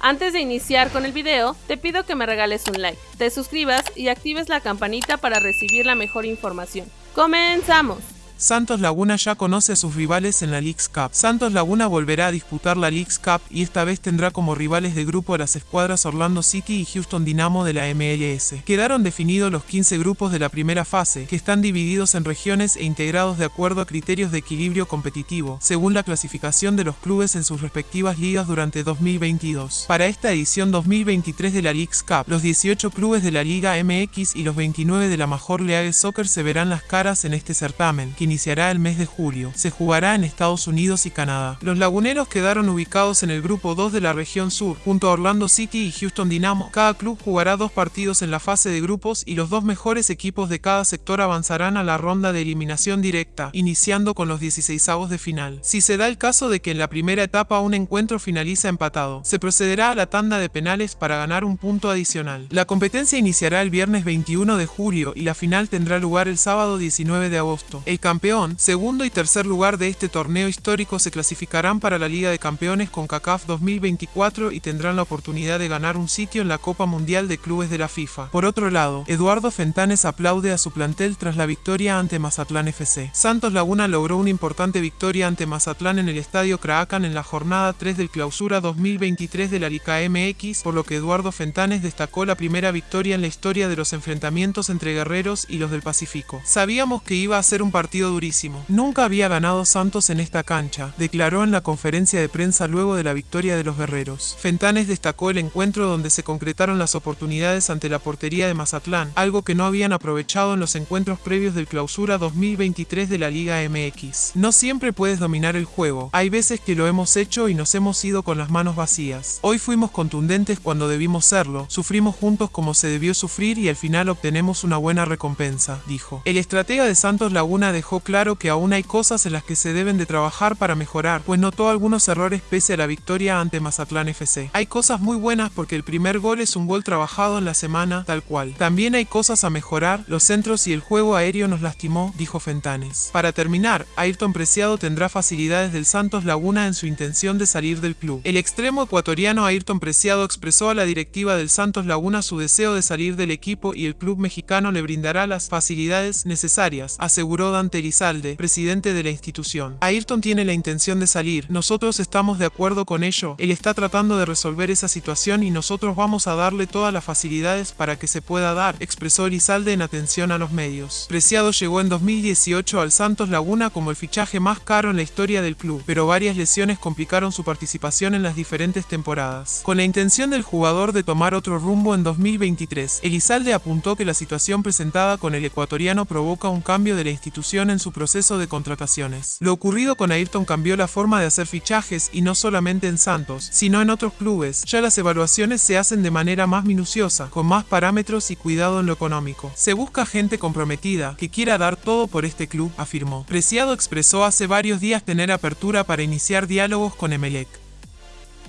Antes de iniciar con el video, te pido que me regales un like, te suscribas y actives la campanita para recibir la mejor información. ¡Comenzamos! Santos Laguna ya conoce a sus rivales en la Leagues Cup. Santos Laguna volverá a disputar la Leagues Cup y esta vez tendrá como rivales de grupo a las escuadras Orlando City y Houston Dynamo de la MLS. Quedaron definidos los 15 grupos de la primera fase, que están divididos en regiones e integrados de acuerdo a criterios de equilibrio competitivo, según la clasificación de los clubes en sus respectivas ligas durante 2022. Para esta edición 2023 de la Leagues Cup, los 18 clubes de la Liga MX y los 29 de la Major League Soccer se verán las caras en este certamen, iniciará el mes de julio. Se jugará en Estados Unidos y Canadá. Los laguneros quedaron ubicados en el grupo 2 de la región sur, junto a Orlando City y Houston Dynamo. Cada club jugará dos partidos en la fase de grupos y los dos mejores equipos de cada sector avanzarán a la ronda de eliminación directa, iniciando con los 16 avos de final. Si se da el caso de que en la primera etapa un encuentro finaliza empatado, se procederá a la tanda de penales para ganar un punto adicional. La competencia iniciará el viernes 21 de julio y la final tendrá lugar el sábado 19 de agosto. El campeón, segundo y tercer lugar de este torneo histórico se clasificarán para la Liga de Campeones con CACAF 2024 y tendrán la oportunidad de ganar un sitio en la Copa Mundial de Clubes de la FIFA. Por otro lado, Eduardo Fentanes aplaude a su plantel tras la victoria ante Mazatlán FC. Santos Laguna logró una importante victoria ante Mazatlán en el Estadio Craacan en la jornada 3 del Clausura 2023 de la Liga MX, por lo que Eduardo Fentanes destacó la primera victoria en la historia de los enfrentamientos entre guerreros y los del Pacífico. Sabíamos que iba a ser un partido durísimo. Nunca había ganado Santos en esta cancha, declaró en la conferencia de prensa luego de la victoria de los guerreros. Fentanes destacó el encuentro donde se concretaron las oportunidades ante la portería de Mazatlán, algo que no habían aprovechado en los encuentros previos del clausura 2023 de la Liga MX. No siempre puedes dominar el juego, hay veces que lo hemos hecho y nos hemos ido con las manos vacías. Hoy fuimos contundentes cuando debimos serlo, sufrimos juntos como se debió sufrir y al final obtenemos una buena recompensa, dijo. El estratega de Santos Laguna dejó claro que aún hay cosas en las que se deben de trabajar para mejorar, pues notó algunos errores pese a la victoria ante Mazatlán FC. Hay cosas muy buenas porque el primer gol es un gol trabajado en la semana, tal cual. También hay cosas a mejorar, los centros y el juego aéreo nos lastimó, dijo Fentanes. Para terminar, Ayrton Preciado tendrá facilidades del Santos Laguna en su intención de salir del club. El extremo ecuatoriano Ayrton Preciado expresó a la directiva del Santos Laguna su deseo de salir del equipo y el club mexicano le brindará las facilidades necesarias, aseguró Dante Elizalde, presidente de la institución. Ayrton tiene la intención de salir, nosotros estamos de acuerdo con ello, él está tratando de resolver esa situación y nosotros vamos a darle todas las facilidades para que se pueda dar, expresó Elizalde en atención a los medios. Preciado llegó en 2018 al Santos Laguna como el fichaje más caro en la historia del club, pero varias lesiones complicaron su participación en las diferentes temporadas. Con la intención del jugador de tomar otro rumbo en 2023, Elizalde apuntó que la situación presentada con el ecuatoriano provoca un cambio de la institución su proceso de contrataciones. Lo ocurrido con Ayrton cambió la forma de hacer fichajes y no solamente en Santos, sino en otros clubes. Ya las evaluaciones se hacen de manera más minuciosa, con más parámetros y cuidado en lo económico. Se busca gente comprometida, que quiera dar todo por este club, afirmó. Preciado expresó hace varios días tener apertura para iniciar diálogos con Emelec.